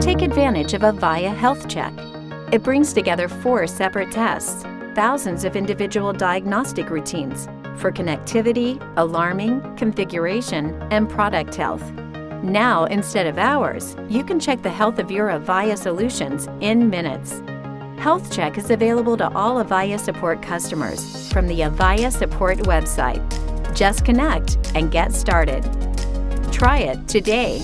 Take advantage of Avaya Health Check. It brings together four separate tests, thousands of individual diagnostic routines for connectivity, alarming, configuration, and product health. Now, instead of hours, you can check the health of your Avaya solutions in minutes. Health Check is available to all Avaya support customers from the Avaya support website. Just connect and get started. Try it today.